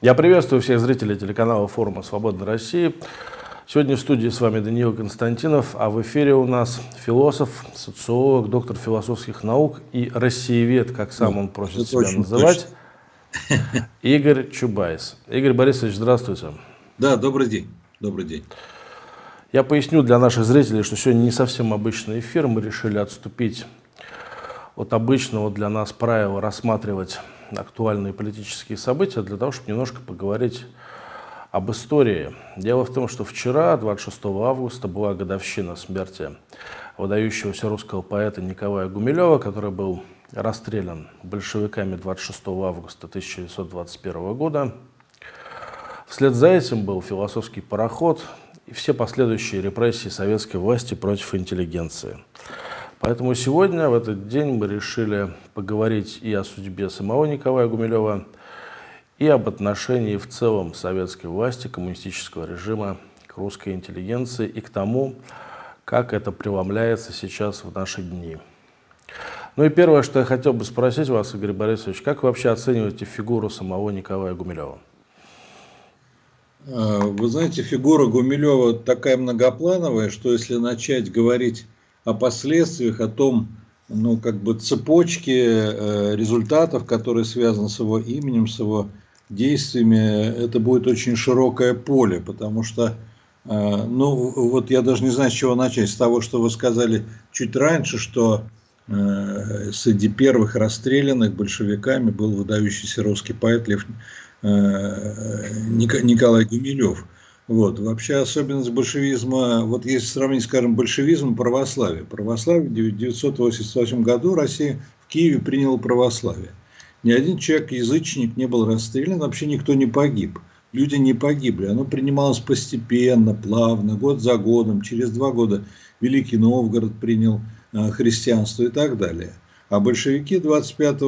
Я приветствую всех зрителей телеканала форума «Свободной России». Сегодня в студии с вами Даниил Константинов, а в эфире у нас философ, социолог, доктор философских наук и россиевед, как сам он просит Это себя называть, точно. Игорь Чубайс. Игорь Борисович, здравствуйте. Да, добрый день. Добрый день. Я поясню для наших зрителей, что сегодня не совсем обычный эфир. Мы решили отступить от обычного для нас правила рассматривать актуальные политические события для того, чтобы немножко поговорить об истории. Дело в том, что вчера, 26 августа, была годовщина смерти выдающегося русского поэта Николая Гумилева, который был расстрелян большевиками 26 августа 1921 года. Вслед за этим был философский пароход и все последующие репрессии советской власти против интеллигенции. Поэтому сегодня, в этот день, мы решили поговорить и о судьбе самого Николая Гумилева, и об отношении в целом советской власти, коммунистического режима к русской интеллигенции и к тому, как это преломляется сейчас в наши дни. Ну и первое, что я хотел бы спросить вас, Игорь Борисович, как вы вообще оцениваете фигуру самого Николая Гумилева? А, вы знаете, фигура Гумилева такая многоплановая, что если начать говорить о последствиях, о том, ну, как бы цепочке э, результатов, которые связаны с его именем, с его действиями, это будет очень широкое поле, потому что, э, ну, вот я даже не знаю, с чего начать, с того, что вы сказали чуть раньше, что э, среди первых расстрелянных большевиками был выдающийся русский поэт Лев Николай Гумилев – вот. Вообще особенность большевизма, вот если сравнить, скажем, большевизм и православие. Православие в 1988 году Россия в Киеве приняла православие. Ни один человек, язычник, не был расстрелян, вообще никто не погиб. Люди не погибли. Оно принималось постепенно, плавно, год за годом. Через два года Великий Новгород принял э, христианство и так далее. А большевики 25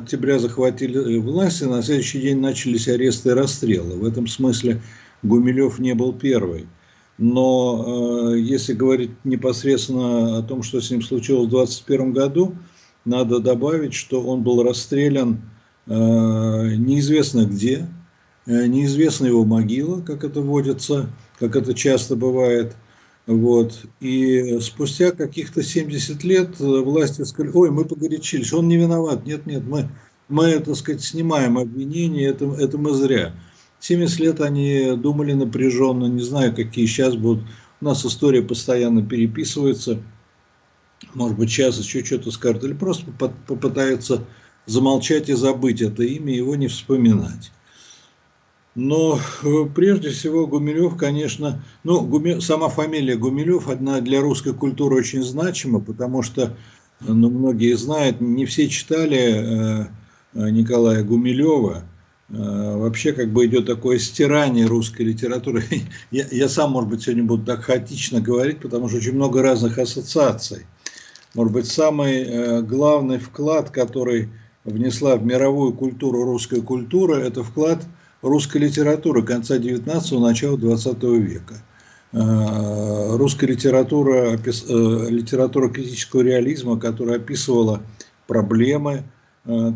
октября захватили власть, и на следующий день начались аресты и расстрелы. В этом смысле Гумилев не был первый. Но э, если говорить непосредственно о том, что с ним случилось в 2021 году, надо добавить, что он был расстрелян э, неизвестно где, э, неизвестна его могила, как это водится, как это часто бывает. Вот. И спустя каких-то 70 лет власти сказали, ой, мы погорячились, он не виноват, нет, нет, мы, мы так сказать, снимаем обвинение, это, это мы зря. 70 лет они думали напряженно, не знаю, какие сейчас будут. У нас история постоянно переписывается. Может быть, сейчас еще что-то скажут, или просто попытаются замолчать и забыть это имя, его не вспоминать. Но э, прежде всего Гумилев, конечно, ну, Гуми, сама фамилия Гумилев, одна для русской культуры очень значима, потому что, ну, многие знают, не все читали э, э Николая Гумилева, вообще как бы идет такое стирание русской литературы. Я, я сам, может быть, сегодня буду так хаотично говорить, потому что очень много разных ассоциаций. Может быть, самый э, главный вклад, который внесла в мировую культуру русская культура, это вклад русской литературы конца 19-го, начала 20 века. Э, русская литература, литература критического реализма, которая описывала проблемы, Э,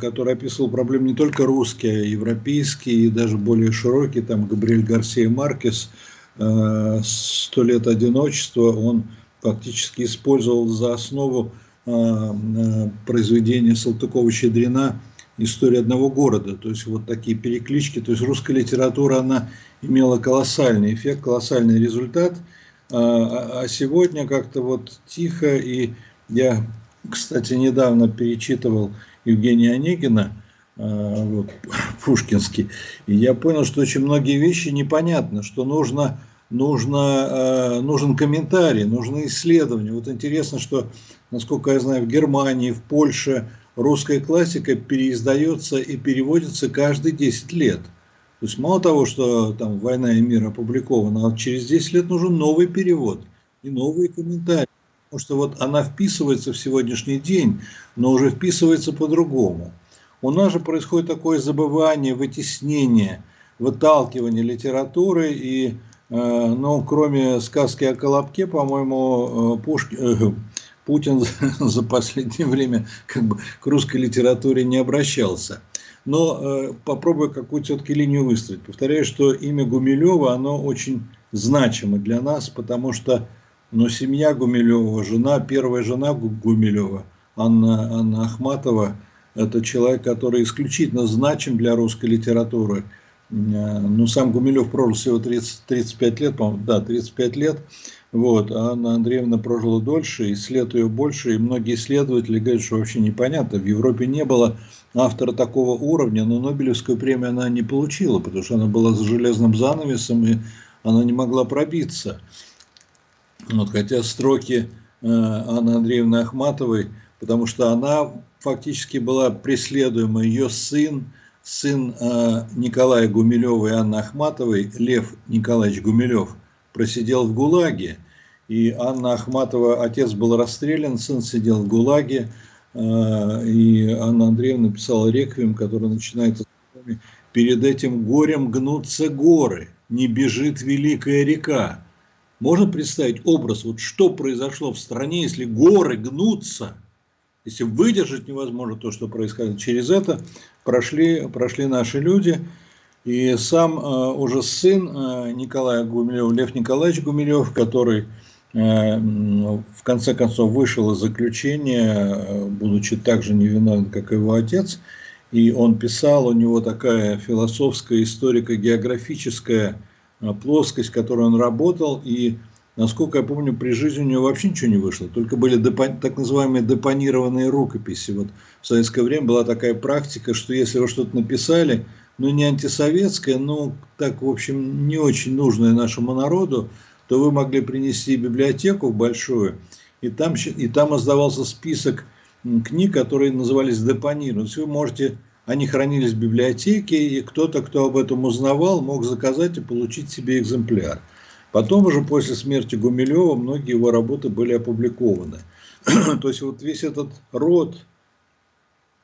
который описывал проблемы не только русские, а европейские и даже более широкие, там Габриэль Гарсия Маркес, э, «Сто лет одиночества», он фактически использовал за основу э, произведения Салтыкова-Щедрина «История одного города». То есть вот такие переклички. То есть русская литература, она имела колоссальный эффект, колоссальный результат. А, а сегодня как-то вот тихо, и я, кстати, недавно перечитывал Евгения Онегина, э, вот, Пушкинский, и я понял, что очень многие вещи непонятны, что нужно, нужно, э, нужен комментарий, нужны исследования. Вот интересно, что, насколько я знаю, в Германии, в Польше русская классика переиздается и переводится каждые 10 лет. То есть мало того, что там «Война и мир» опубликована, а через 10 лет нужен новый перевод и новые комментарии. Потому что вот она вписывается в сегодняшний день, но уже вписывается по-другому. У нас же происходит такое забывание, вытеснение, выталкивание литературы. И, э, ну, кроме сказки о Колобке, по-моему, э, Пушки, э, Путин за последнее время как бы к русской литературе не обращался. но э, попробую какую-то все-таки линию выстроить. Повторяю, что имя Гумилева, оно очень значимо для нас, потому что ну, семья Гумилева, жена, первая жена Гумилева, Анна, Анна Ахматова, это человек, который исключительно значим для русской литературы. Э, ну, сам Гумилев прожил всего 30, 35 лет, по-моему, да, 35 лет. Вот, а Анна Андреевна прожила дольше, исследует ее больше, и многие исследователи говорят, что вообще непонятно. В Европе не было автора такого уровня, но Нобелевскую премию она не получила, потому что она была за железным занавесом, и она не могла пробиться. Вот, хотя строки э, Анны Андреевны Ахматовой, потому что она фактически была преследуема, ее сын, сын э, Николая Гумилева и Анны Ахматовой, Лев Николаевич Гумилев, просидел в ГУЛАГе, и Анна Ахматова, отец был расстрелян, сын сидел в ГУЛАГе, э, и Анна Андреевна написала реквием, который начинается «Перед этим горем гнутся горы, не бежит великая река». Можно представить образ, вот что произошло в стране, если горы гнутся, если выдержать невозможно то, что происходит. Через это прошли, прошли наши люди – и сам э, уже сын э, Николая Гумилева, Лев Николаевич Гумилев, который э, в конце концов вышел из заключения, будучи так же невиновен, как и его отец, и он писал, у него такая философская, историко-географическая плоскость, в которой он работал, и, насколько я помню, при жизни у него вообще ничего не вышло, только были так называемые депонированные рукописи. Вот в советское время была такая практика, что если вы что-то написали, ну не антисоветская, но так, в общем, не очень нужная нашему народу, то вы могли принести библиотеку большую, и там, и там издавался список книг, которые назывались депонированные. Вы можете, они хранились в библиотеке, и кто-то, кто об этом узнавал, мог заказать и получить себе экземпляр. Потом уже после смерти Гумилева многие его работы были опубликованы. То есть вот весь этот род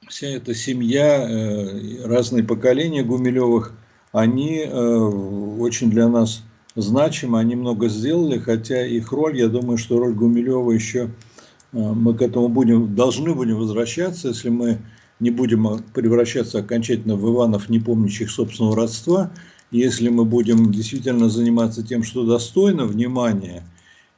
вся эта семья, э, разные поколения Гумилевых, они э, очень для нас значимы, они много сделали, хотя их роль, я думаю, что роль Гумилева еще, э, мы к этому будем, должны будем возвращаться, если мы не будем превращаться окончательно в Иванов, не помнящих собственного родства, если мы будем действительно заниматься тем, что достойно внимания,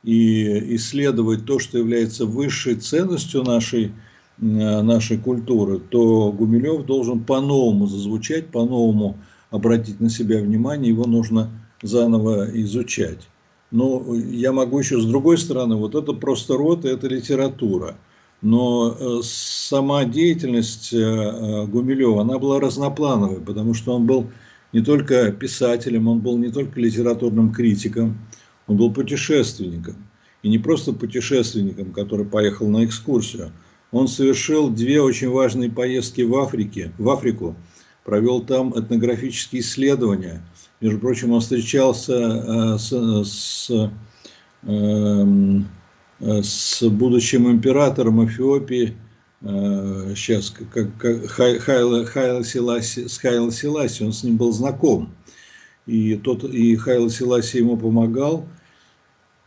и исследовать то, что является высшей ценностью нашей Э, нашей культуры, то Гумилев должен по-новому зазвучать, по-новому обратить на себя внимание, его нужно заново изучать. Но я могу еще с другой стороны, вот это просто род, это литература. Но э, сама деятельность э, Гумилева, она была разноплановой, потому что он был не только писателем, он был не только литературным критиком, он был путешественником. И не просто путешественником, который поехал на экскурсию, он совершил две очень важные поездки в, Африке, в Африку, провел там этнографические исследования. Между прочим, он встречался э, с, с, эм, с будущим императором Эфиопии, сейчас э, как, как Хайла, Хайла Силаси, с Хайла Силаси, он с ним был знаком. И, тот, и Хайла Силаси ему помогал.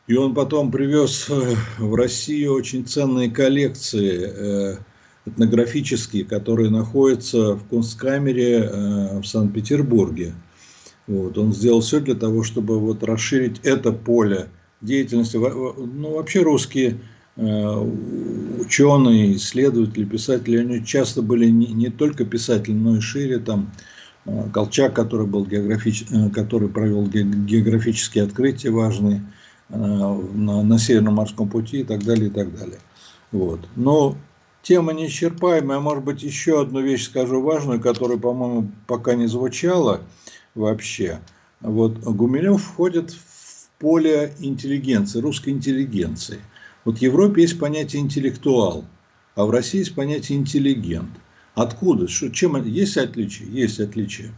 И он потом привез э, в Россию очень ценные коллекции э, этнографические, которые находятся в Кунсткамере э, в Санкт-Петербурге. Вот. Он сделал все для того, чтобы вот расширить это поле деятельности. Ну, вообще русские ученые, исследователи, писатели, они часто были не, не только писатели, но и шире. Там Колчак, который, был географич... который провел географические открытия важные – Э, на, на Северном морском пути и так далее, и так далее. Вот. Но тема неисчерпаемая. Может быть, еще одну вещь скажу важную, которая, по-моему, пока не звучала вообще. Вот Гумилев входит в поле интеллигенции, русской интеллигенции. Вот в Европе есть понятие интеллектуал, а в России есть понятие интеллигент. Откуда? Что, чем есть отличие? Есть отличие.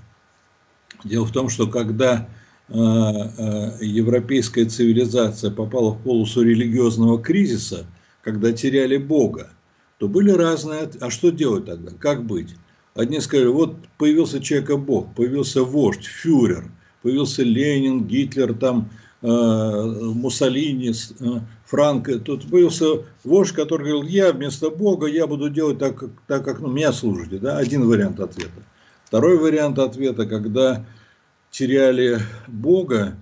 Дело в том, что когда Э, э, европейская цивилизация попала в полосу религиозного кризиса, когда теряли Бога, то были разные... А что делать тогда? Как быть? Одни сказали, вот появился человека Бог, появился вождь, фюрер, появился Ленин, Гитлер, там, Муссолини, Франко. Тут появился вождь, который говорил, я вместо Бога, я буду делать так, так как ну, меня служите. Да? Один вариант ответа. Второй вариант ответа, когда теряли Бога,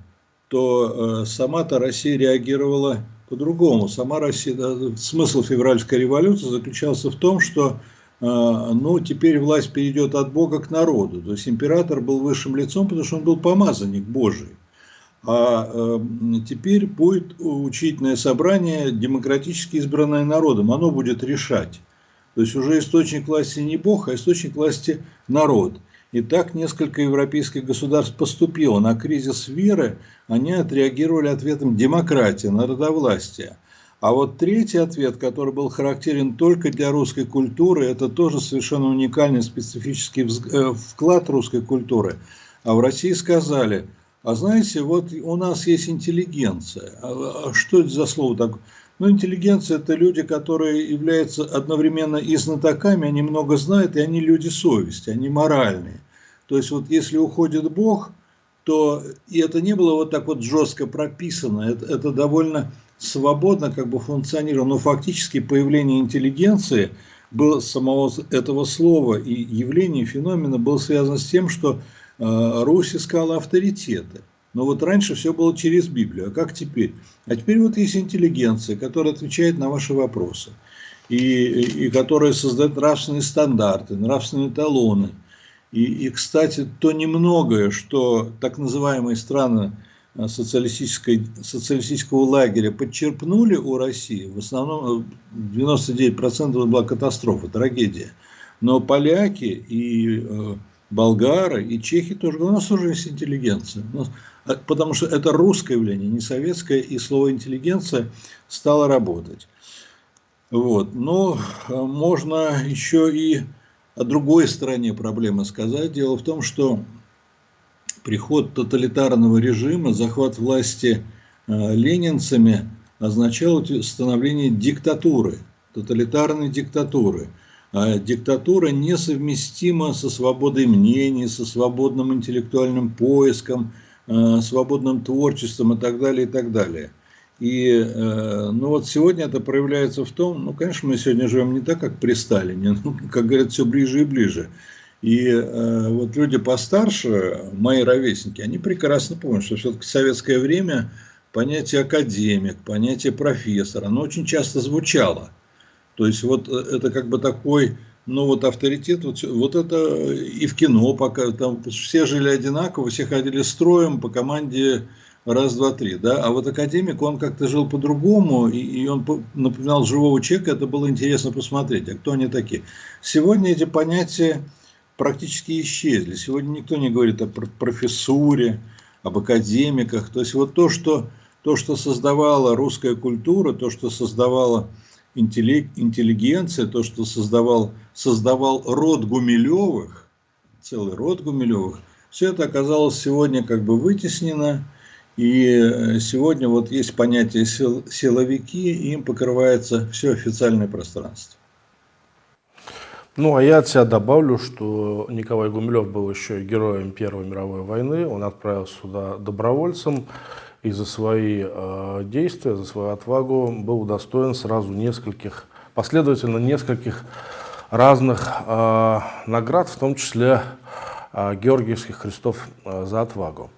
то э, сама-то Россия реагировала по-другому. Сама Россия, смысл февральской революции заключался в том, что э, ну, теперь власть перейдет от Бога к народу. То есть император был высшим лицом, потому что он был помазанник Божий. А э, теперь будет учительное собрание, демократически избранное народом. Оно будет решать. То есть уже источник власти не Бог, а источник власти народ. И так несколько европейских государств поступило. На кризис веры они отреагировали ответом демократии, народовластия. А вот третий ответ, который был характерен только для русской культуры, это тоже совершенно уникальный специфический э, вклад русской культуры. А в России сказали, а знаете, вот у нас есть интеллигенция. А, а что это за слово такое? Ну, интеллигенция – это люди, которые являются одновременно и знатоками, они много знают, и они люди совести, они моральные. То есть вот если уходит Бог, то и это не было вот так вот жестко прописано, это, это довольно свободно как бы функционировало, но фактически появление интеллигенции было самого этого слова и явления, феномена было связано с тем, что Русь искала авторитеты. Но вот раньше все было через Библию, а как теперь? А теперь вот есть интеллигенция, которая отвечает на ваши вопросы, и, и, которая создает нравственные стандарты, нравственные талоны. И, и, кстати, то немногое, что так называемые страны э, социалистической, социалистического лагеря подчерпнули у России, в основном 99% была катастрофа, трагедия. Но поляки и э, болгары и чехи тоже, у нас тоже есть интеллигенция. А, потому что это русское явление, не советское, и слово интеллигенция стало работать. Вот. Но а, можно еще и о другой стороне проблемы сказать. Дело в том, что приход тоталитарного режима, захват власти а, ленинцами означал становление диктатуры, тоталитарной диктатуры. А диктатура несовместима со свободой мнений, со свободным интеллектуальным поиском, Э, свободным творчеством и так далее, и так далее. И э, ну вот сегодня это проявляется в том, ну, конечно, мы сегодня живем не так, как при Сталине, ну, как говорят, все ближе и ближе. И э, вот люди постарше, мои ровесники, они прекрасно помнят, что все-таки в советское время понятие академик, понятие профессор, оно очень часто звучало. То есть вот это как бы такой ну вот авторитет, вот, вот это и в кино пока, там все жили одинаково, все ходили строем по команде раз, два, три, да, а вот академик, он как-то жил по-другому, и, и он напоминал живого человека, это было интересно посмотреть, а кто они такие. Сегодня эти понятия практически исчезли, сегодня никто не говорит о профессуре, об академиках, то есть вот то, что, то, что создавала русская культура, то, что создавала интеллигенция, то, что создавал, создавал род Гумилевых, целый род Гумилевых, все это оказалось сегодня как бы вытеснено, и э, сегодня вот есть понятие сил, силовики, и им покрывается все официальное пространство. Ну, а я от себя добавлю, что Николай Гумилев был еще героем Первой мировой войны, он отправился сюда добровольцем, и за свои э, действия, за свою отвагу был удостоен сразу нескольких, последовательно нескольких разных э, наград, в том числе э, Георгиевских крестов э, за отвагу.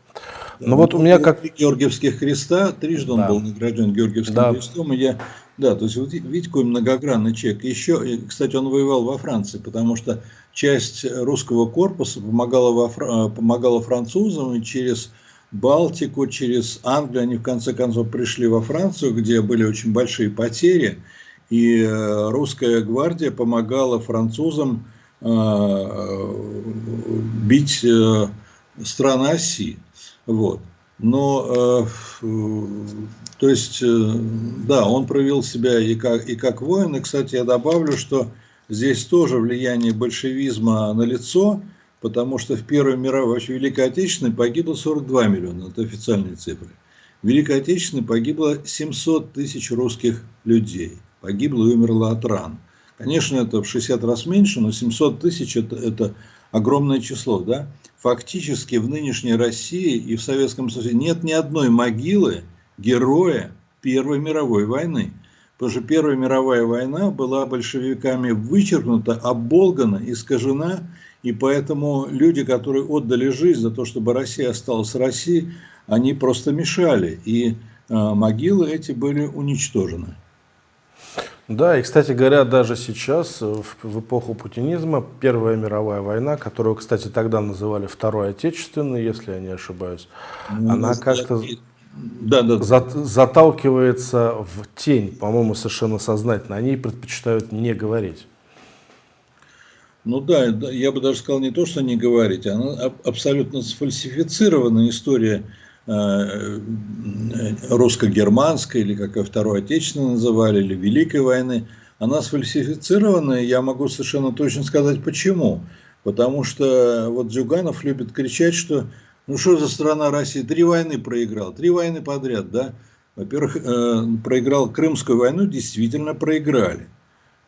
Но ну, вот у меня как... Георгиевских креста, трижды он да. был награжден Георгиевским да. крестом, и я... Да, то есть вот видите, какой многогранный человек. Еще, кстати, он воевал во Франции, потому что часть русского корпуса помогала, во, э, помогала французам, и через Балтику, через Англию, они в конце концов пришли во Францию, где были очень большие потери, и э, русская гвардия помогала французам э, бить э, страны оси. Вот. Но, то есть, да, он проявил себя и как, и как воин. И, кстати, я добавлю, что здесь тоже влияние большевизма на лицо потому что в Первой мировой, вообще Великой Отечественной погибло 42 миллиона, это официальные цифры. В Великой Отечественной погибло 700 тысяч русских людей, погибло и умерло от ран. Конечно, это в 60 раз меньше, но 700 тысяч это, это огромное число. Да? Фактически в нынешней России и в Советском Союзе нет ни одной могилы героя Первой мировой войны. Потому что Первая мировая война была большевиками вычеркнута, оболгана, искажена, и поэтому люди, которые отдали жизнь за то, чтобы Россия осталась Россией, они просто мешали, и э, могилы эти были уничтожены. Да, и, кстати говоря, даже сейчас, в, в эпоху путинизма, Первая мировая война, которую, кстати, тогда называли Второй Отечественной, если я не ошибаюсь, ну, она как-то да, да. За, заталкивается в тень, по-моему, совершенно сознательно. Они предпочитают не говорить. Ну да, я бы даже сказал не то, что не говорить, она абсолютно сфальсифицированная история э, русско-германской, или как ее Второй Отечественной называли, или Великой войны. Она сфальсифицированная, я могу совершенно точно сказать почему. Потому что вот Зюганов любит кричать, что ну что за страна Россия? Три войны проиграл, три войны подряд, да? Во-первых, э, проиграл Крымскую войну, действительно проиграли.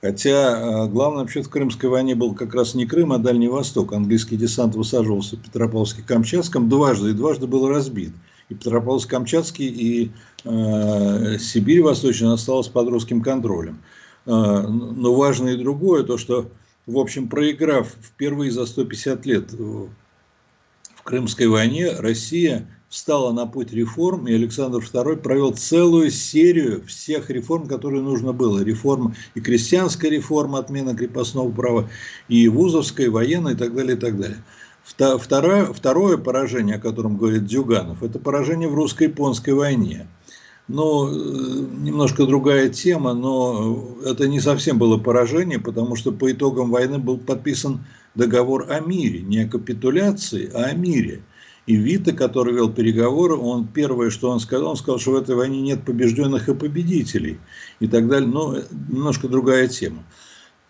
Хотя э, главный вообще в Крымской войне был как раз не Крым, а Дальний Восток. Английский десант высаживался в Петропавловске-Камчатском дважды, и дважды был разбит. И Петропавловск-Камчатский, и э, Сибирь Восточная осталась под русским контролем. Э, но важно и другое, то что, в общем, проиграв впервые за 150 лет Крымской войне Россия встала на путь реформ, и Александр II провел целую серию всех реформ, которые нужно было. Реформа и крестьянская реформа, отмена крепостного права, и вузовская, и военная, и так далее, и так далее. Второе, второе поражение, о котором говорит Дзюганов, это поражение в русско-японской войне. Ну, немножко другая тема, но это не совсем было поражение, потому что по итогам войны был подписан договор о мире, не о капитуляции, а о мире. И Вита, который вел переговоры, он первое, что он сказал, он сказал, что в этой войне нет побежденных и победителей и так далее. Но немножко другая тема.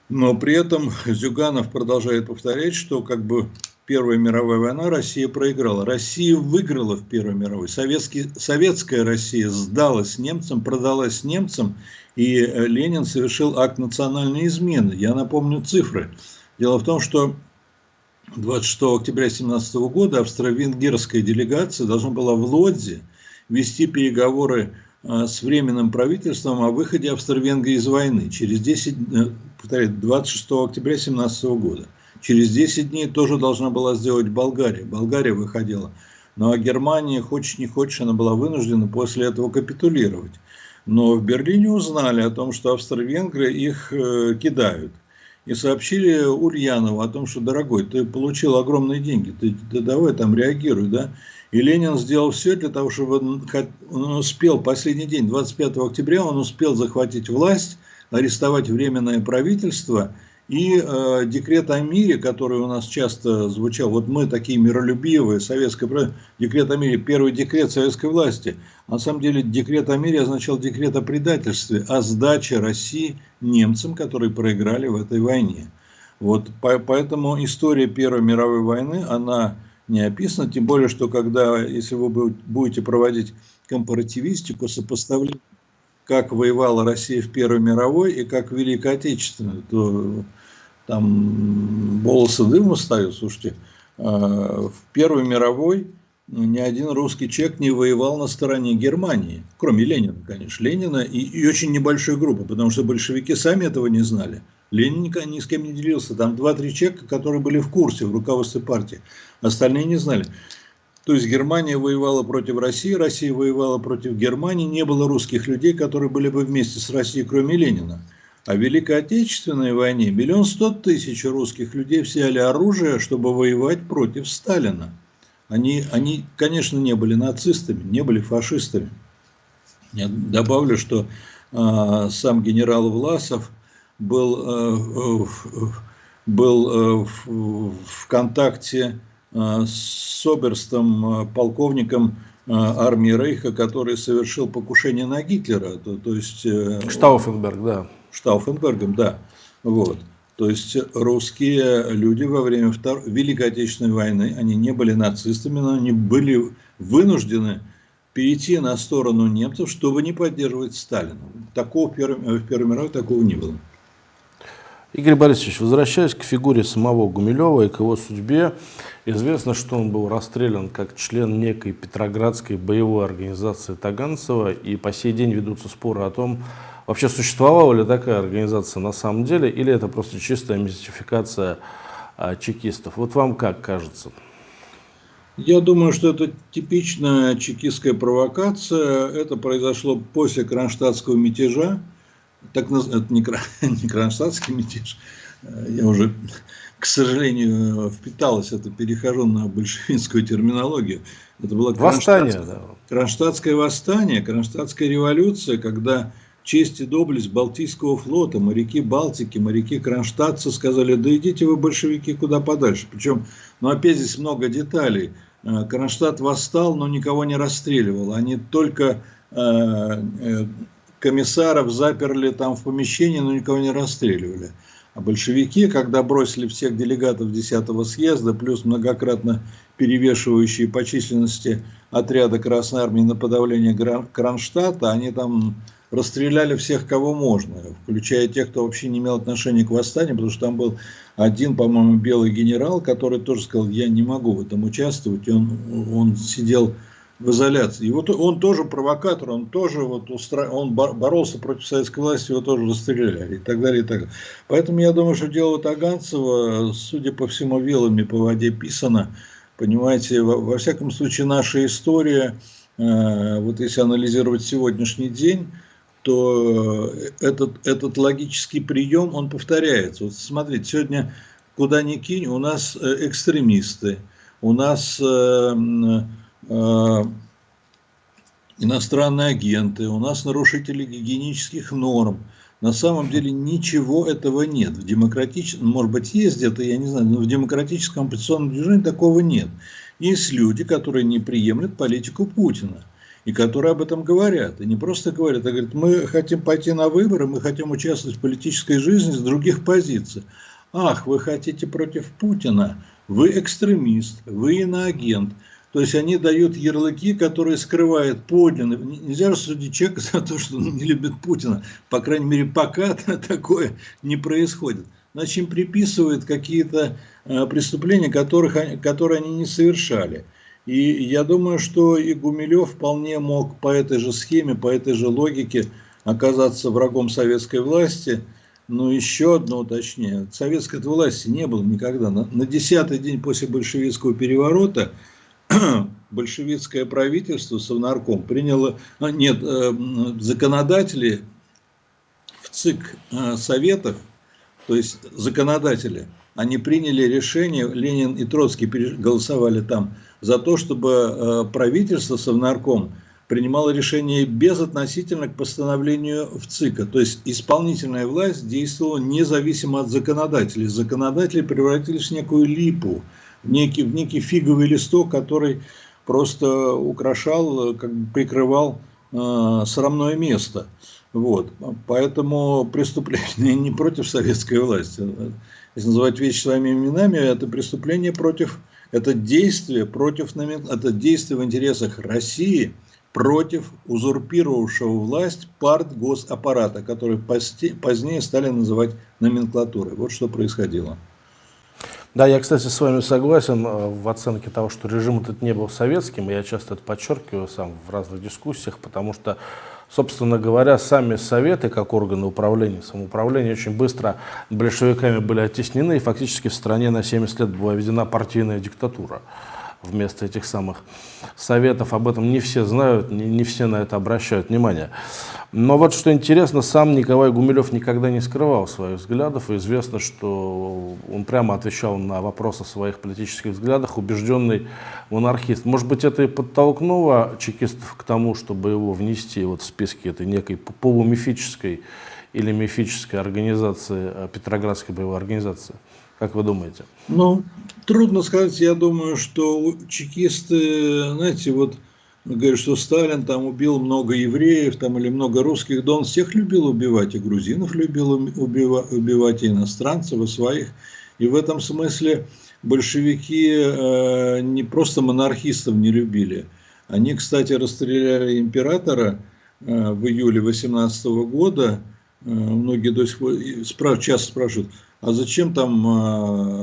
Но при этом Зюганов продолжает повторять, что как бы Первая мировая война Россия проиграла. Россия выиграла в Первой мировой. Советский, советская Россия сдалась немцам, продалась немцам, и Ленин совершил акт национальной измены. Я напомню цифры. Дело в том, что 26 октября 2017 года австро-венгерская делегация должна была в Лодзе вести переговоры а, с временным правительством о выходе Австро-Венгрии из войны через 10, э, повторяю, 26 октября 2017 года. Через 10 дней тоже должна была сделать Болгария. Болгария выходила. Но Германия, хочешь не хочешь, она была вынуждена после этого капитулировать. Но в Берлине узнали о том, что австро-венгры их э, кидают и сообщили Ульянову о том, что, дорогой, ты получил огромные деньги, ты, ты давай там реагируй, да. И Ленин сделал все для того, чтобы он, он успел, последний день, 25 октября, он успел захватить власть, арестовать временное правительство и э, декрет о мире, который у нас часто звучал, вот мы такие миролюбивые, советское декрет о мире, первый декрет советской власти. На самом деле декрет о мире означал декрет о предательстве, о сдаче России немцам, которые проиграли в этой войне. Вот, поэтому история Первой мировой войны, она не описана, тем более, что когда, если вы будете проводить компаративистику, сопоставление как воевала Россия в Первой мировой и как Великой Отечественной, то там волосы дым встают. Слушайте, а, в Первой мировой ни один русский человек не воевал на стороне Германии, кроме Ленина, конечно, Ленина и, и очень небольшой группы, потому что большевики сами этого не знали. Ленин ни с кем не делился. Там два-три человека, которые были в курсе в руководстве партии, остальные не знали. То есть Германия воевала против России, Россия воевала против Германии, не было русских людей, которые были бы вместе с Россией, кроме Ленина. А в Великой Отечественной войне миллион сто тысяч русских людей взяли оружие, чтобы воевать против Сталина. Они, они, конечно, не были нацистами, не были фашистами. Я добавлю, что э, сам генерал Власов был, э, был э, в, в контакте Э, с оберстом, э, полковником э, армии Рейха, который совершил покушение на Гитлера. То, то есть, Штауфенберг, да. Штауфенбергом, да. Вот. То есть русские люди во время Втор... Великой Отечественной войны, они не были нацистами, но они были вынуждены перейти на сторону немцев, чтобы не поддерживать Сталина. Такого в Первой мировой такого не было. Игорь Борисович, возвращаясь к фигуре самого Гумилева и к его судьбе, известно, что он был расстрелян как член некой Петроградской боевой организации Таганцева, и по сей день ведутся споры о том, вообще существовала ли такая организация на самом деле, или это просто чистая мистификация а, чекистов. Вот вам как кажется? Я думаю, что это типичная чекистская провокация. Это произошло после кронштадтского мятежа так это не, не кронштадтский мятеж, я уже, к сожалению, впиталась это, перехожу на большевистскую терминологию. Это было восстание, да. кронштадтское восстание, кронштадтская революция, когда честь и доблесть Балтийского флота, моряки Балтики, моряки кронштадтцы сказали, да идите вы, большевики, куда подальше. Причем, ну опять здесь много деталей. Э, Кронштадт восстал, но никого не расстреливал. Они только э, э, комиссаров заперли там в помещении, но никого не расстреливали. А большевики, когда бросили всех делегатов 10-го съезда, плюс многократно перевешивающие по численности отряда Красной Армии на подавление Кронштадта, они там расстреляли всех, кого можно, включая тех, кто вообще не имел отношения к восстанию, потому что там был один, по-моему, белый генерал, который тоже сказал, я не могу в этом участвовать, он, он сидел в изоляции. И вот он тоже провокатор, он тоже вот устра... он боролся против советской власти, его тоже расстреляли и так далее, и так далее. Поэтому я думаю, что дело Таганцева, судя по всему, вилами по воде писано. Понимаете, во, во всяком случае, наша история, э, вот если анализировать сегодняшний день, то этот, этот логический прием, он повторяется. Вот смотрите, сегодня куда ни кинь, у нас э, экстремисты, у нас... Э, иностранные агенты, у нас нарушители гигиенических норм. На самом деле ничего этого нет. В демократическом, может быть, есть где-то, я не знаю, но в демократическом оппозиционном движении такого нет. Есть люди, которые не приемлют политику Путина. И которые об этом говорят. И не просто говорят, а говорят, мы хотим пойти на выборы, мы хотим участвовать в политической жизни с других позиций. Ах, вы хотите против Путина, вы экстремист, вы иноагент. То есть они дают ярлыки, которые скрывают подлинно. Нельзя рассудить человека за то, что он не любит Путина. По крайней мере, пока такое не происходит. Значит, им приписывают какие-то э, преступления, которых, которые они не совершали. И я думаю, что и Гумилев вполне мог по этой же схеме, по этой же логике оказаться врагом советской власти. Но еще одно уточнение. Советской власти не было никогда. На десятый день после большевистского переворота большевистское правительство, Совнарком, приняло, а, нет, э, законодатели в ЦИК э, Советов, то есть законодатели, они приняли решение, Ленин и Троцкий голосовали там, за то, чтобы э, правительство, Совнарком, принимало решение безотносительно к постановлению в ЦИКа. То есть исполнительная власть действовала независимо от законодателей. Законодатели превратились в некую липу, некий, некий фиговый листок, который просто украшал, как бы прикрывал э, срамное место. Вот. Поэтому преступление не против советской власти. Если называть вещи своими именами, это преступление против, это действие против, это действие в интересах России против узурпировавшего власть парт госаппарата, который позднее стали называть номенклатурой. Вот что происходило. Да, я, кстати, с вами согласен э, в оценке того, что режим этот не был советским. Я часто это подчеркиваю сам в разных дискуссиях, потому что, собственно говоря, сами советы, как органы управления, самоуправления, очень быстро большевиками были оттеснены, и фактически в стране на 70 лет была введена партийная диктатура вместо этих самых советов. Об этом не все знают, не, не все на это обращают внимание. Но вот что интересно, сам Николай Гумилев никогда не скрывал своих взглядов. И известно, что он прямо отвечал на вопросы о своих политических взглядах, убежденный монархист. Может быть, это и подтолкнуло чекистов к тому, чтобы его внести вот в списки этой некой полумифической или мифической организации, э, Петроградской боевой организации? Как вы думаете? Ну, трудно сказать. Я думаю, что чекисты, знаете, вот говорят, что Сталин там убил много евреев там, или много русских, да он всех любил убивать, и грузинов любил убивать, и иностранцев, и своих. И в этом смысле большевики э, не просто монархистов не любили. Они, кстати, расстреляли императора э, в июле 18 года, многие до сих пор часто спрашивают, а зачем там,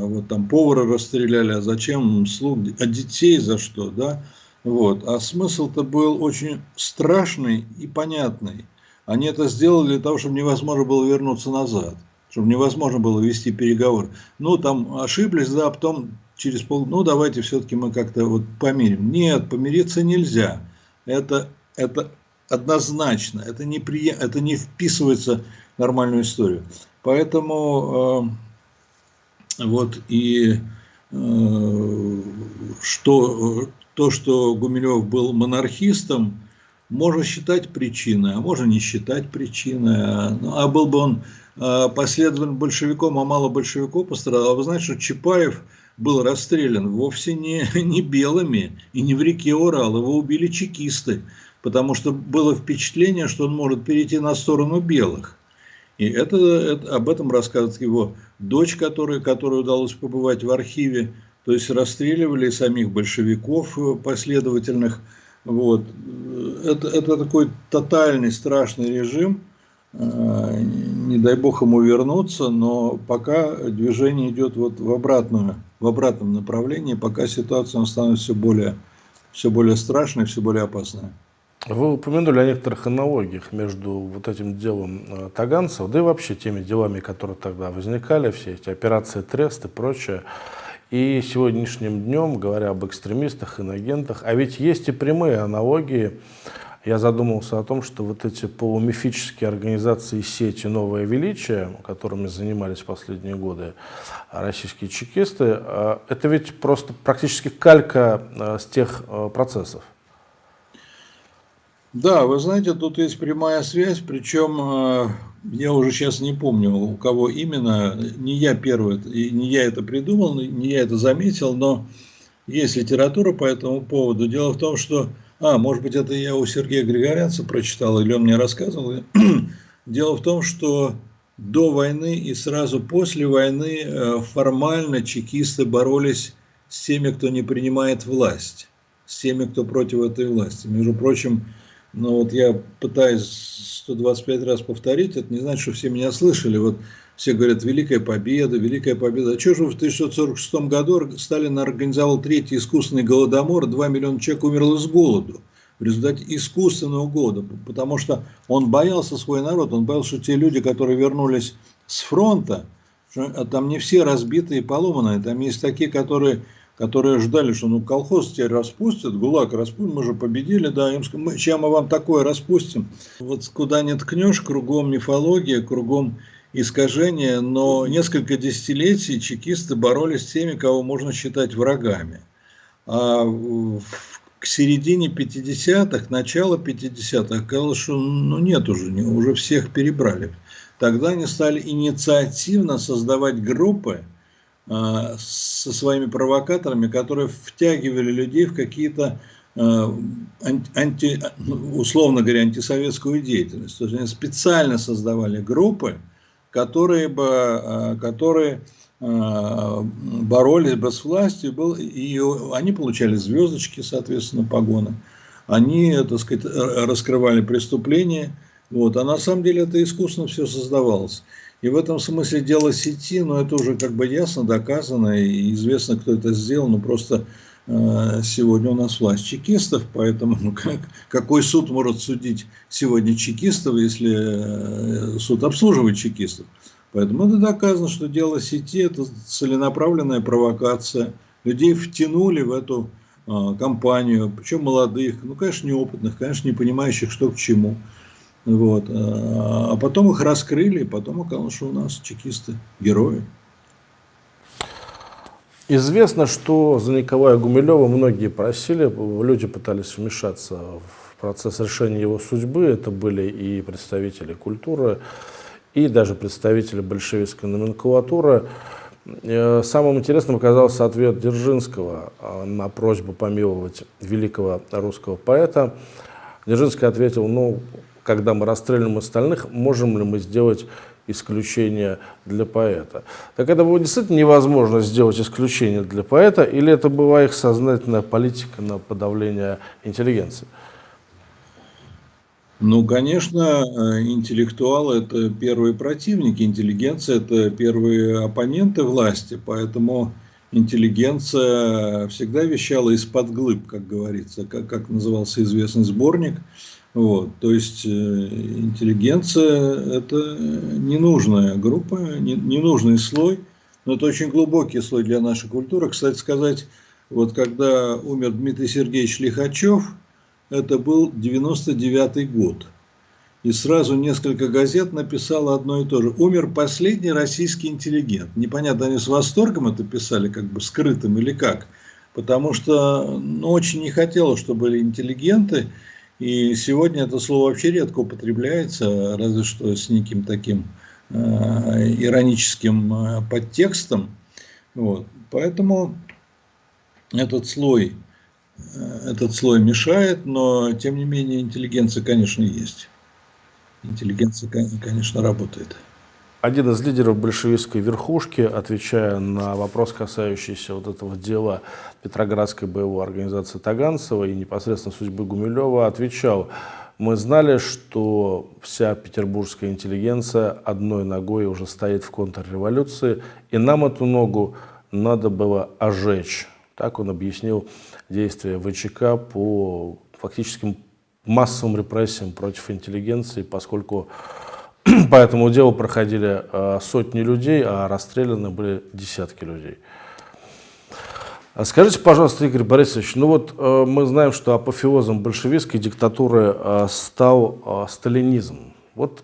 вот там повара расстреляли, а зачем слуг, а детей за что, да? Вот. А смысл-то был очень страшный и понятный. Они это сделали для того, чтобы невозможно было вернуться назад, чтобы невозможно было вести переговоры. Ну, там ошиблись, да, а потом через пол, ну, давайте все-таки мы как-то вот помирим. Нет, помириться нельзя. Это, это однозначно, это не, при, это не вписывается в нормальную историю. Поэтому э, вот и э, что, то, что Гумилев был монархистом, можно считать причиной, а можно не считать причиной. Ну, а был бы он э, последовательным большевиком, а мало большевиков пострадал. А вы знаете, что Чапаев был расстрелян вовсе не, не белыми и не в реке Урал, его убили чекисты, потому что было впечатление, что он может перейти на сторону белых. И это, это, об этом рассказывает его дочь, которая, которой удалось побывать в архиве. То есть расстреливали самих большевиков э, последовательных. Вот. Это, это такой тотальный страшный режим. Э, не дай бог ему вернуться, но пока движение идет вот в, обратную, в обратном направлении, пока ситуация становится все более, все более страшной, все более опасной. Вы упомянули о некоторых аналогиях между вот этим делом э, таганцев, да и вообще теми делами, которые тогда возникали, все эти операции Трест и прочее. И сегодняшним днем, говоря об экстремистах, инагентах, а ведь есть и прямые аналогии. Я задумался о том, что вот эти полумифические организации сети «Новое величие», которыми занимались последние годы российские чекисты, э, это ведь просто практически калька э, с тех процессов. Да, вы знаете, тут есть прямая связь, причем я уже сейчас не помню, у кого именно, не я первый, не я это придумал, не я это заметил, но есть литература по этому поводу. Дело в том, что, а, может быть, это я у Сергея Григорянца прочитал, или он мне рассказывал. Дело в том, что до войны и сразу после войны э, формально чекисты боролись с теми, кто не принимает власть, с теми, кто против этой власти. Между прочим, но вот я пытаюсь 125 раз повторить, это не значит, что все меня слышали. Вот все говорят, Великая Победа, Великая Победа. А что же в 1946 году Сталин организовал третий искусственный голодомор, 2 миллиона человек умерло с голоду в результате искусственного голода, потому что он боялся свой народ, он боялся, что те люди, которые вернулись с фронта, а там не все разбитые и поломанные, там есть такие, которые которые ждали, что ну колхоз теперь распустят, ГУЛАГ распустят, мы же победили, да, им сказали, чем мы вам такое распустим. Вот куда не ткнешь, кругом мифология, кругом искажения, но несколько десятилетий чекисты боролись с теми, кого можно считать врагами. А к середине 50-х, начало 50-х, казалось, что ну нет уже, уже всех перебрали. Тогда они стали инициативно создавать группы, со своими провокаторами, которые втягивали людей в какие-то а, анти, условно говоря, антисоветскую деятельность. То есть они специально создавали группы, которые, бы, а, которые боролись бы с властью, и они получали звездочки, соответственно, погоны. Они, так сказать, раскрывали преступления, вот, а на самом деле это искусственно все создавалось. И в этом смысле дело сети, но это уже как бы ясно доказано и известно, кто это сделал, но просто э, сегодня у нас власть чекистов, поэтому ну, как, какой суд может судить сегодня чекистов, если э, суд обслуживает чекистов? Поэтому это доказано, что дело сети – это целенаправленная провокация. Людей втянули в эту э, компанию, причем молодых, ну, конечно, неопытных, конечно, не понимающих, что к чему. Вот. А потом их раскрыли, потом оказалось, что у нас чекисты герои. Известно, что за Николая Гумилева многие просили, люди пытались вмешаться в процесс решения его судьбы. Это были и представители культуры, и даже представители большевистской номенклатуры. Э, самым интересным оказался ответ Дзержинского э, на просьбу помиловать великого русского поэта. Дзержинский ответил, ну, когда мы расстреливаем остальных, можем ли мы сделать исключение для поэта. Так это было действительно невозможно сделать исключение для поэта, или это была их сознательная политика на подавление интеллигенции? Ну, конечно, э, интеллектуалы – это первые противники, интеллигенция – это первые оппоненты власти, поэтому интеллигенция всегда вещала из-под глыб, как говорится, как, как назывался известный сборник. Вот, то есть э, интеллигенция – это ненужная группа, ненужный слой, но это очень глубокий слой для нашей культуры. Кстати сказать, вот когда умер Дмитрий Сергеевич Лихачев – это был 99 год. И сразу несколько газет написало одно и то же. Умер последний российский интеллигент. Непонятно, они с восторгом это писали, как бы скрытым или как. Потому что ну, очень не хотелось, чтобы были интеллигенты. И сегодня это слово вообще редко употребляется, разве что с неким таким э, ироническим э, подтекстом. Вот. Поэтому этот слой Э, этот слой мешает, но тем не менее интеллигенция, конечно, есть. Интеллигенция, конечно, работает. Один из лидеров большевистской верхушки, отвечая на вопрос, касающийся вот этого дела Петроградской боевой организации Таганцева и непосредственно судьбы Гумилева, отвечал, мы знали, что вся петербургская интеллигенция одной ногой уже стоит в контрреволюции, и нам эту ногу надо было ожечь. Так он объяснил действия ВЧК по фактическим массовым репрессиям против интеллигенции, поскольку по этому делу проходили э, сотни людей, а расстреляны были десятки людей. А скажите, пожалуйста, Игорь Борисович, ну вот э, мы знаем, что апофеозом большевистской диктатуры э, стал сталинизм. Вот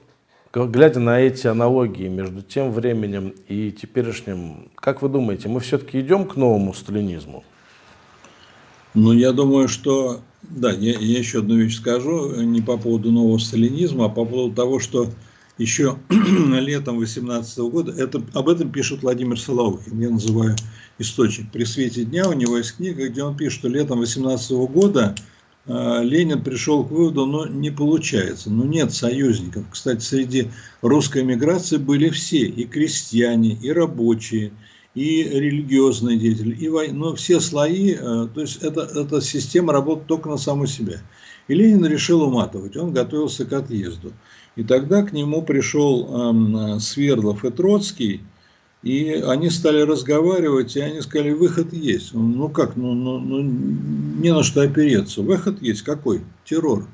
глядя на эти аналогии между тем временем и теперешним, как вы думаете, мы все-таки идем к новому сталинизму? Ну, я думаю, что, да, я, я еще одну вещь скажу, не по поводу нового сталинизма, а по поводу того, что еще летом 18 года, это, об этом пишет Владимир Соловухин, я называю источник. При свете дня у него есть книга, где он пишет, что летом 18 года э, Ленин пришел к выводу, но не получается, ну нет союзников. Кстати, среди русской эмиграции были все, и крестьяне, и рабочие, и религиозные деятели, и вой... но все слои, э, то есть это, эта система работает только на саму себя. И Ленин решил уматывать, он готовился к отъезду. И тогда к нему пришел эм, Свердлов и Троцкий, и они стали разговаривать, и они сказали, выход есть. Ну как, ну, ну, ну не на что опереться. Выход есть какой? Террор.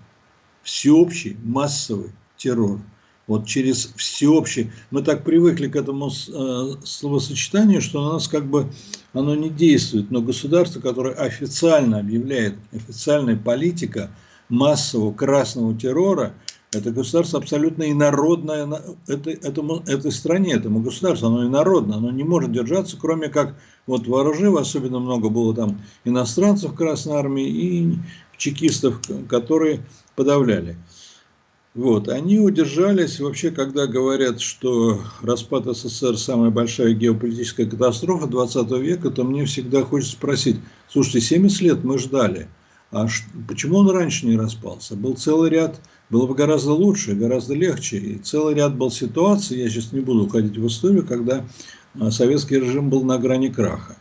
Всеобщий, массовый террор вот через всеобщий. Мы так привыкли к этому э, словосочетанию, что у нас как бы оно не действует. Но государство, которое официально объявляет, официальная политика массового красного террора, это государство абсолютно инородное это, этому, этой стране, этому государству, оно инородно, оно не может держаться, кроме как вот вооружив, особенно много было там иностранцев в Красной Армии и чекистов, которые подавляли. Вот, они удержались, вообще, когда говорят, что распад СССР самая большая геополитическая катастрофа 20 века, то мне всегда хочется спросить, слушайте, 70 лет мы ждали, а почему он раньше не распался? Был целый ряд, было бы гораздо лучше, гораздо легче, и целый ряд был ситуаций, я сейчас не буду уходить в историю, когда а, советский режим был на грани краха.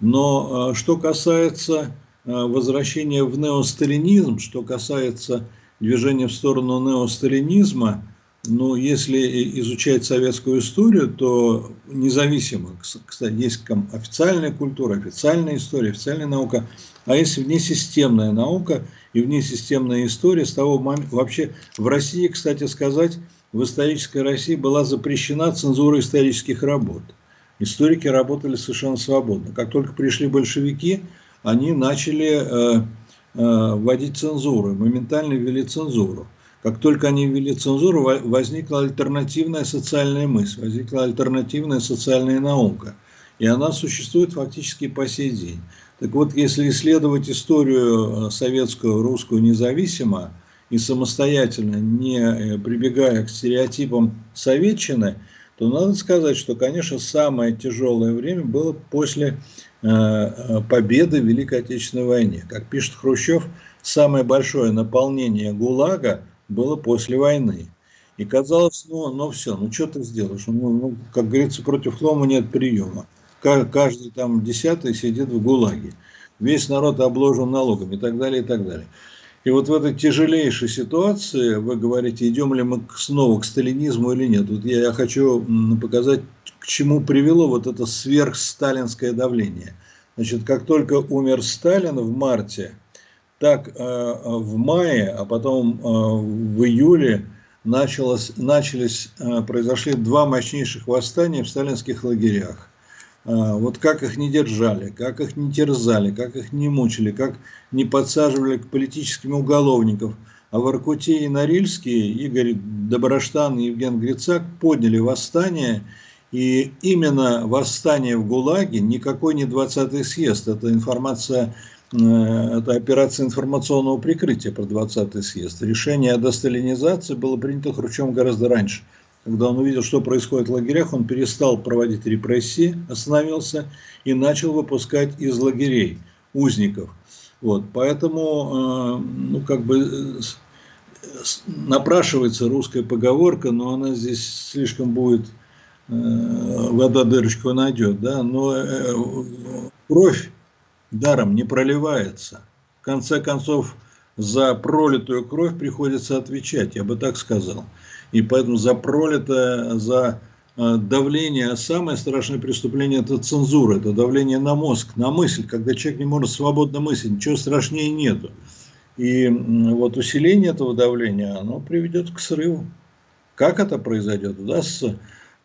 Но а, что касается а, возвращения в неосталинизм, что касается движение в сторону неосталинизма, но если изучать советскую историю, то независимо, кстати, есть официальная культура, официальная история, официальная наука, а есть внесистемная наука и внесистемная история. С того момента, вообще в России, кстати сказать, в исторической России была запрещена цензура исторических работ. Историки работали совершенно свободно. Как только пришли большевики, они начали э, Э, вводить цензуру, моментально ввели цензуру. Как только они ввели цензуру, возникла альтернативная социальная мысль, возникла альтернативная социальная наука. И она существует фактически по сей день. Так вот, если исследовать историю э, советскую, русскую независимо и самостоятельно, не э, прибегая к стереотипам советчины, то надо сказать, что, конечно, самое тяжелое время было после э, победы в Великой Отечественной войне. Как пишет Хрущев, самое большое наполнение ГУЛАГа было после войны. И казалось, ну, ну все, ну что ты сделаешь? Ну, ну, как говорится, против хлома нет приема. Каждый там десятый сидит в ГУЛАГе. Весь народ обложен налогами и так далее, и так далее. И вот в этой тяжелейшей ситуации вы говорите, идем ли мы снова к сталинизму или нет. Вот я, я хочу показать, к чему привело вот это сверхсталинское давление. Значит, как только умер Сталин в марте, так э, в мае, а потом э, в июле началось, начались, э, произошли два мощнейших восстания в сталинских лагерях. Вот как их не держали, как их не терзали, как их не мучили, как не подсаживали к политическим уголовникам. А в Иркуте и Норильске Игорь Доброштан и Евген Грицак подняли восстание. И именно восстание в ГУЛАГе, никакой не 20-й съезд, это информация, это операция информационного прикрытия про 20-й съезд. Решение о досталинизации было принято Хрущевым гораздо раньше – когда он увидел, что происходит в лагерях, он перестал проводить репрессии, остановился и начал выпускать из лагерей узников. Вот, поэтому, э, ну, как бы напрашивается русская поговорка, но она здесь слишком будет, э, вода дырочку найдет, да, но э, кровь даром не проливается. В конце концов, за пролитую кровь приходится отвечать, я бы так сказал. И поэтому за пролитое, за э, давление, самое страшное преступление – это цензура, это давление на мозг, на мысль, когда человек не может свободно мыслить, ничего страшнее нету. И вот усиление этого давления, оно приведет к срыву. Как это произойдет? Удастся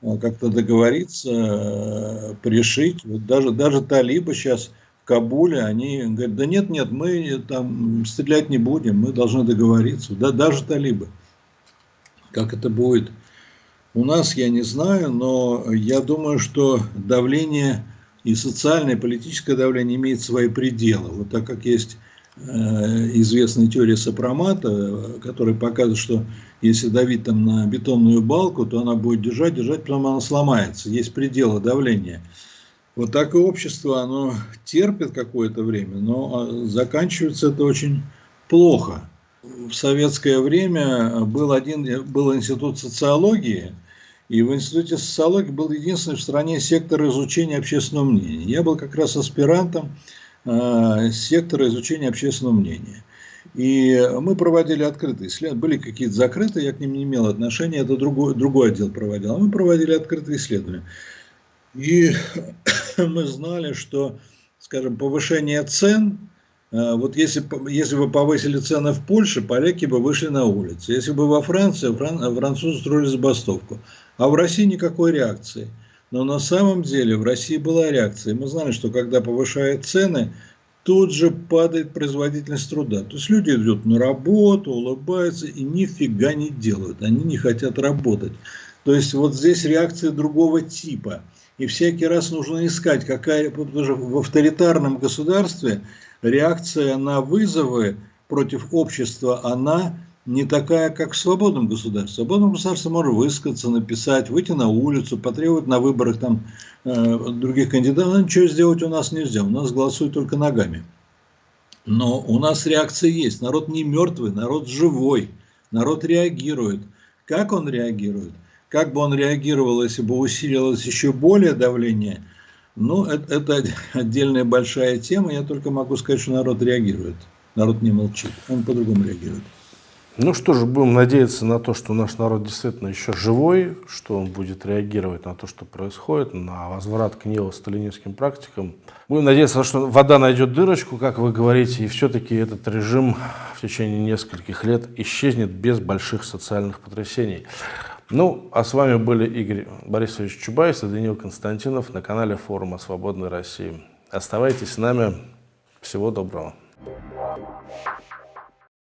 э, как-то договориться, э, пришить. Вот даже, даже талибы сейчас Кабуле, они говорят, да нет, нет, мы там стрелять не будем, мы должны договориться. Да, даже талибы. Как это будет у нас, я не знаю, но я думаю, что давление и социальное, и политическое давление имеет свои пределы. Вот так как есть э, известная теория сопромата, которая показывает, что если давить там на бетонную балку, то она будет держать, держать, потом она сломается. Есть пределы давления. Вот так и общество, оно терпит какое-то время, но а, заканчивается это очень плохо в советское время был один был институт социологии, и в институте социологии был единственный в стране сектор изучения общественного мнения. Я был как раз аспирантом э, сектора изучения общественного мнения. И мы проводили открытые исследования. Были какие-то закрытые, я к ним не имел отношения, это другой, другой отдел проводил. А мы проводили открытые исследования. И мы знали, что, скажем, повышение цен а, вот если, если бы повысили цены в Польше, поляки бы вышли на улицы. Если бы во Франции, фран, французы строили забастовку. А в России никакой реакции. Но на самом деле в России была реакция. Мы знали, что когда повышают цены, тут же падает производительность труда. То есть люди идут на работу, улыбаются и нифига не делают. Они не хотят работать. То есть вот здесь реакция другого типа. И всякий раз нужно искать, какая, потому что в авторитарном государстве реакция на вызовы против общества, она не такая, как в свободном государстве. В свободном государстве можно высказаться, написать, выйти на улицу, потребовать на выборах там, э, других кандидатов. Но ничего сделать у нас нельзя, у нас голосуют только ногами. Но у нас реакция есть. Народ не мертвый, народ живой, народ реагирует. Как он реагирует? Как бы он реагировал, если бы усилилось еще более давление – ну, это, это отдельная большая тема. Я только могу сказать, что народ реагирует. Народ не молчит. Он по-другому реагирует. Ну что же, будем надеяться на то, что наш народ действительно еще живой, что он будет реагировать на то, что происходит, на возврат к неосталинистским практикам. Будем надеяться, что вода найдет дырочку, как вы говорите, и все-таки этот режим в течение нескольких лет исчезнет без больших социальных потрясений. Ну, а с вами были Игорь Борисович Чубайс и Даниил Константинов на канале форума «Свободной России». Оставайтесь с нами. Всего доброго.